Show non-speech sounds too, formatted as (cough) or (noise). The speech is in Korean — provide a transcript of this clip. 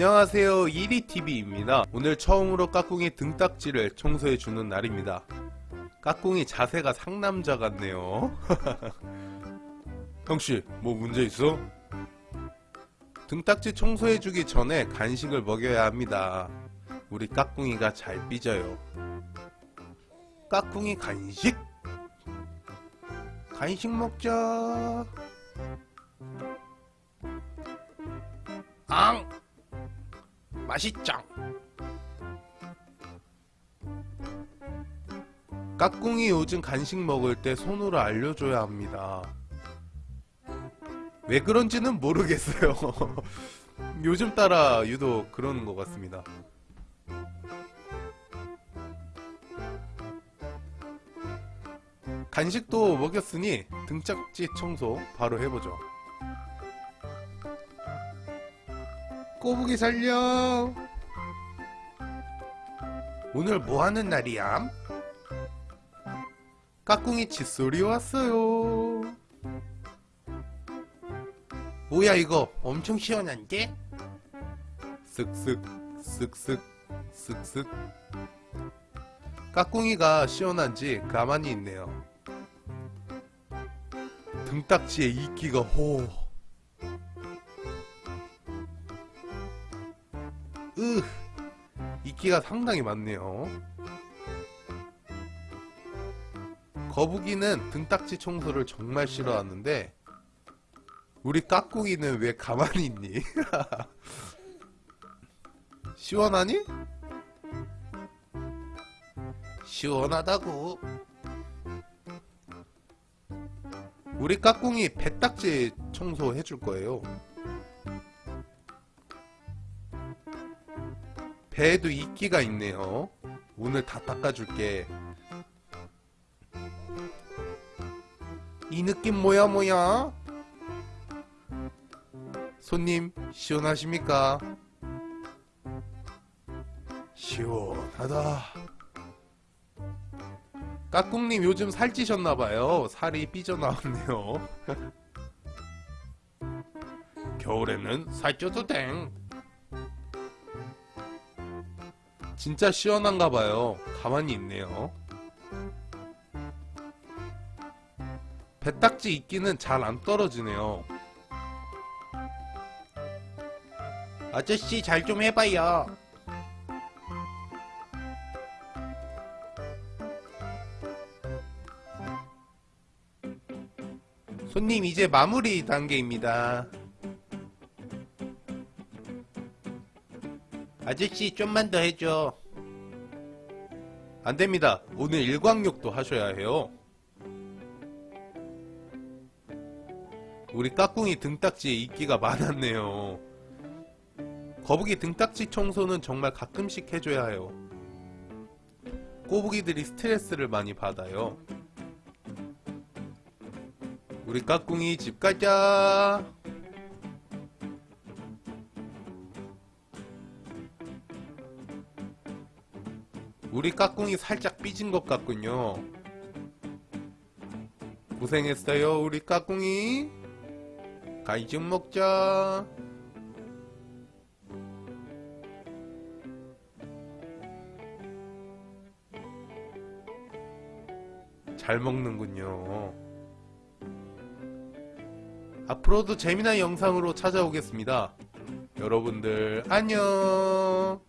안녕하세요. 1위TV입니다. 오늘 처음으로 까꿍이 등딱지를 청소해주는 날입니다. 까꿍이 자세가 상남자 같네요. (laughs) 형씨 뭐 문제 있어? 등딱지 청소해주기 전에 간식을 먹여야 합니다. 우리 까꿍이가 잘 삐져요. 까꿍이 간식? 간식 먹자. 앙! 맛있짱! 까꿍이 요즘 간식 먹을 때 손으로 알려줘야 합니다. 왜 그런지는 모르겠어요. (laughs) 요즘 따라 유독 그러는 것 같습니다. 간식도 먹였으니 등짝지 청소 바로 해보죠. 꼬부기 살려. 오늘 뭐하는 날이야? 까꿍이 칫솔이 왔어요. 뭐야 이거? 엄청 시원한데? 쓱쓱 쓱쓱 쓱쓱 까꿍이가 시원한지 가만히 있네요. 등딱지에 이끼가 호 이끼가 상당히 많네요 거북이는 등딱지 청소를 정말 싫어하는데 우리 까꿍이는 왜 가만히 있니? (laughs) 시원하니? 시원하다고 우리 까꿍이 배딱지 청소 해줄 거예요 배에도 이끼가 있네요. 오늘 다 닦아줄게. 이 느낌 뭐야 뭐야? 손님 시원하십니까? 시원하다. 까꿍님 요즘 살찌셨나봐요. 살이 삐져나왔네요. (laughs) 겨울에는 살쪄도 땡. 진짜 시원한가 봐요. 가만히 있네요. 배딱지 이끼는 잘 안 떨어지네요. 아저씨 잘 좀 해봐요. 손님 이제 마무리 단계입니다. 아저씨 좀만 더 해줘. 안됩니다. 오늘 일광욕도 하셔야 해요. 우리 까꿍이 등딱지에 이끼가 많았네요. 거북이 등딱지 청소는 정말 가끔씩 해줘야 해요. 꼬부기들이 스트레스를 많이 받아요. 우리 까꿍이 집 가자 우리 까꿍이 살짝 삐진 것 같군요. 고생했어요, 우리 까꿍이. 가이 좀 먹자. 잘 먹는군요. 앞으로도 재미난 영상으로 찾아오겠습니다. 여러분들 안녕